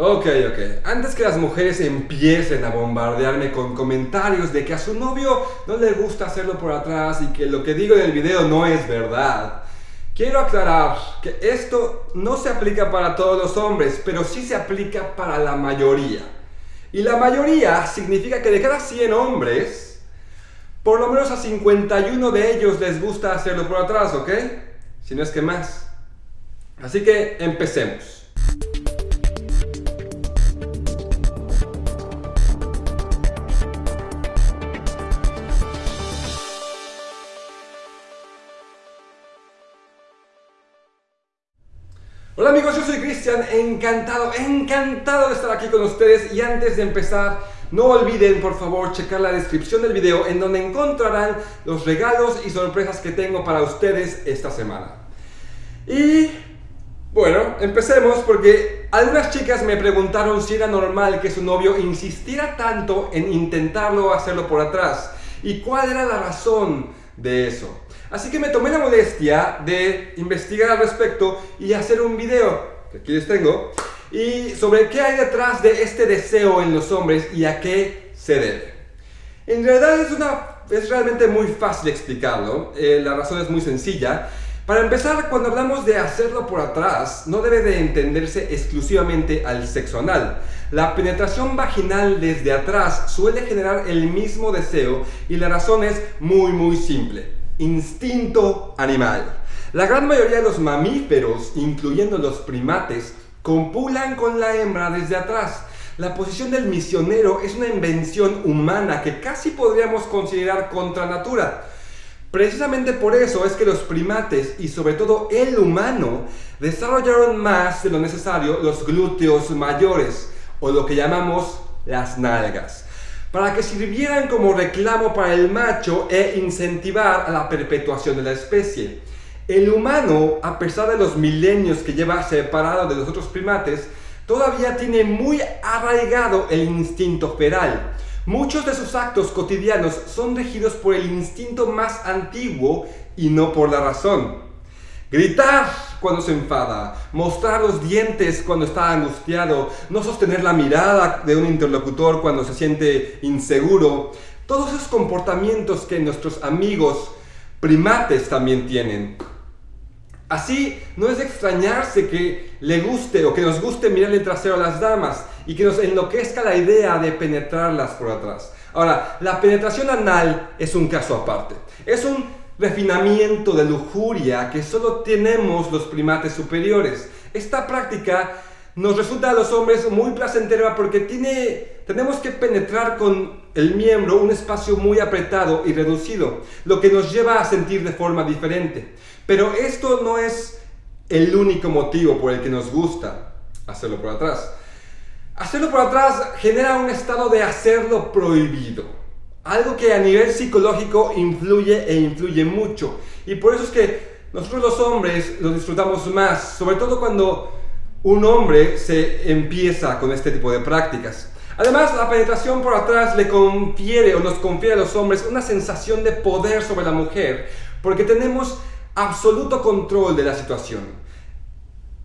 Ok, ok. Antes que las mujeres empiecen a bombardearme con comentarios de que a su novio no le gusta hacerlo por atrás y que lo que digo en el video no es verdad, quiero aclarar que esto no se aplica para todos los hombres, pero sí se aplica para la mayoría. Y la mayoría significa que de cada 100 hombres, por lo menos a 51 de ellos les gusta hacerlo por atrás, ¿ok? Si no es que más. Así que empecemos. Hola amigos, yo soy Cristian, encantado, encantado de estar aquí con ustedes y antes de empezar no olviden por favor checar la descripción del video en donde encontrarán los regalos y sorpresas que tengo para ustedes esta semana. Y bueno, empecemos porque algunas chicas me preguntaron si era normal que su novio insistiera tanto en intentarlo hacerlo por atrás y cuál era la razón de eso. Así que me tomé la molestia de investigar al respecto y hacer un video, que aquí les tengo, y sobre qué hay detrás de este deseo en los hombres y a qué se debe. En realidad es, una, es realmente muy fácil explicarlo, eh, la razón es muy sencilla. Para empezar, cuando hablamos de hacerlo por atrás, no debe de entenderse exclusivamente al sexo anal. La penetración vaginal desde atrás suele generar el mismo deseo y la razón es muy muy simple instinto animal. La gran mayoría de los mamíferos, incluyendo los primates, compulan con la hembra desde atrás. La posición del misionero es una invención humana que casi podríamos considerar contra natura. Precisamente por eso es que los primates y sobre todo el humano desarrollaron más de lo necesario los glúteos mayores o lo que llamamos las nalgas para que sirvieran como reclamo para el macho e incentivar a la perpetuación de la especie. El humano, a pesar de los milenios que lleva separado de los otros primates, todavía tiene muy arraigado el instinto feral. Muchos de sus actos cotidianos son regidos por el instinto más antiguo y no por la razón. Gritar cuando se enfada, mostrar los dientes cuando está angustiado, no sostener la mirada de un interlocutor cuando se siente inseguro. Todos esos comportamientos que nuestros amigos primates también tienen. Así, no es de extrañarse que le guste o que nos guste mirar el trasero a las damas y que nos enloquezca la idea de penetrarlas por atrás. Ahora, la penetración anal es un caso aparte. Es un refinamiento de lujuria que solo tenemos los primates superiores. Esta práctica nos resulta a los hombres muy placentera porque tiene, tenemos que penetrar con el miembro un espacio muy apretado y reducido, lo que nos lleva a sentir de forma diferente. Pero esto no es el único motivo por el que nos gusta hacerlo por atrás. Hacerlo por atrás genera un estado de hacerlo prohibido algo que a nivel psicológico influye e influye mucho. Y por eso es que nosotros los hombres lo disfrutamos más, sobre todo cuando un hombre se empieza con este tipo de prácticas. Además, la penetración por atrás le confiere o nos confiere a los hombres una sensación de poder sobre la mujer, porque tenemos absoluto control de la situación.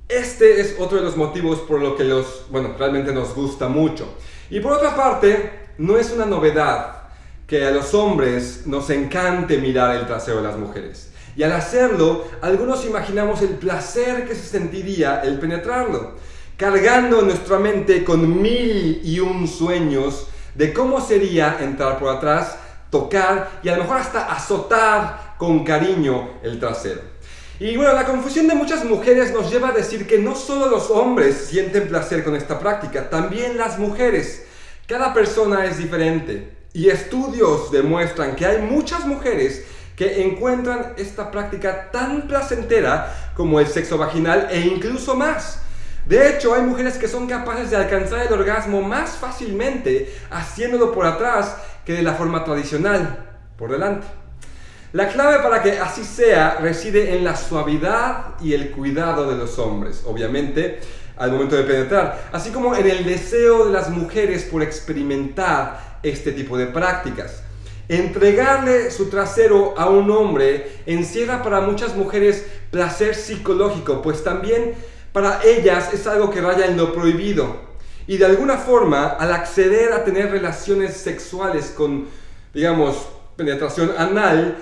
Este es otro de los motivos por lo que los, bueno, realmente nos gusta mucho. Y por otra parte, no es una novedad que a los hombres nos encante mirar el trasero de las mujeres. Y al hacerlo, algunos imaginamos el placer que se sentiría el penetrarlo, cargando nuestra mente con mil y un sueños de cómo sería entrar por atrás, tocar y a lo mejor hasta azotar con cariño el trasero. Y bueno, la confusión de muchas mujeres nos lleva a decir que no solo los hombres sienten placer con esta práctica, también las mujeres. Cada persona es diferente. Y estudios demuestran que hay muchas mujeres que encuentran esta práctica tan placentera como el sexo vaginal e incluso más. De hecho, hay mujeres que son capaces de alcanzar el orgasmo más fácilmente haciéndolo por atrás que de la forma tradicional, por delante. La clave para que así sea reside en la suavidad y el cuidado de los hombres, obviamente, al momento de penetrar, así como en el deseo de las mujeres por experimentar este tipo de prácticas. Entregarle su trasero a un hombre encierra para muchas mujeres placer psicológico, pues también para ellas es algo que raya en lo prohibido. Y de alguna forma, al acceder a tener relaciones sexuales con, digamos, penetración anal,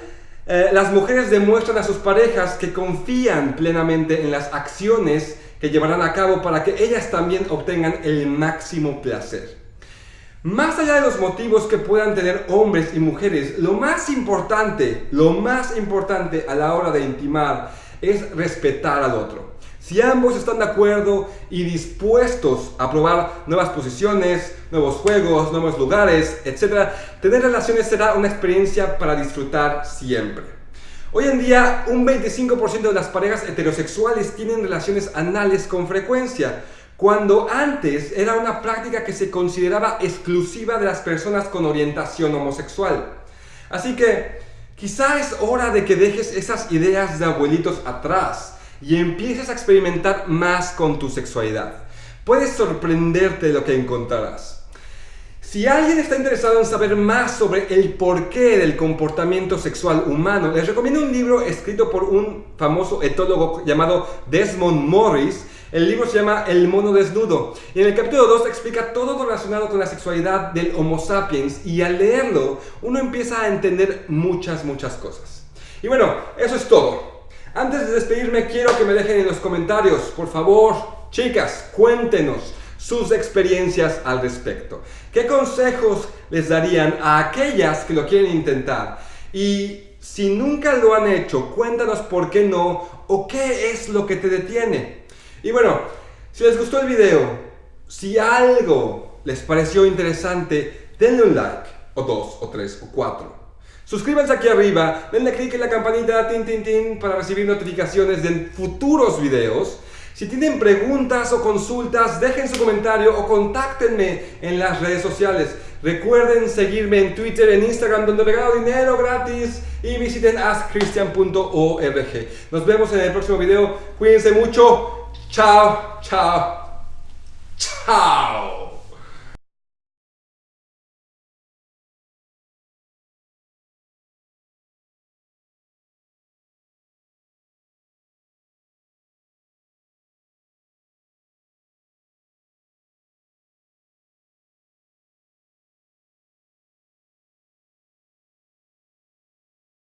eh, las mujeres demuestran a sus parejas que confían plenamente en las acciones que llevarán a cabo para que ellas también obtengan el máximo placer. Más allá de los motivos que puedan tener hombres y mujeres, lo más importante, lo más importante a la hora de intimar es respetar al otro. Si ambos están de acuerdo y dispuestos a probar nuevas posiciones, nuevos juegos, nuevos lugares, etc., tener relaciones será una experiencia para disfrutar siempre. Hoy en día, un 25% de las parejas heterosexuales tienen relaciones anales con frecuencia, cuando antes era una práctica que se consideraba exclusiva de las personas con orientación homosexual. Así que quizá es hora de que dejes esas ideas de abuelitos atrás y empieces a experimentar más con tu sexualidad. Puedes sorprenderte de lo que encontrarás. Si alguien está interesado en saber más sobre el porqué del comportamiento sexual humano, les recomiendo un libro escrito por un famoso etólogo llamado Desmond Morris, el libro se llama El mono desnudo y en el capítulo 2 explica todo lo relacionado con la sexualidad del Homo sapiens y al leerlo uno empieza a entender muchas, muchas cosas. Y bueno, eso es todo. Antes de despedirme quiero que me dejen en los comentarios, por favor, chicas, cuéntenos sus experiencias al respecto. ¿Qué consejos les darían a aquellas que lo quieren intentar? Y si nunca lo han hecho, cuéntanos por qué no o qué es lo que te detiene. Y bueno, si les gustó el video, si algo les pareció interesante, denle un like, o dos, o tres, o cuatro. Suscríbanse aquí arriba, denle click en la campanita tin, tin, tin, para recibir notificaciones de futuros videos. Si tienen preguntas o consultas, dejen su comentario o contáctenme en las redes sociales. Recuerden seguirme en Twitter, en Instagram, donde regalo dinero gratis y visiten askchristian.org. Nos vemos en el próximo video. Cuídense mucho. Ciao, ciao, ciao.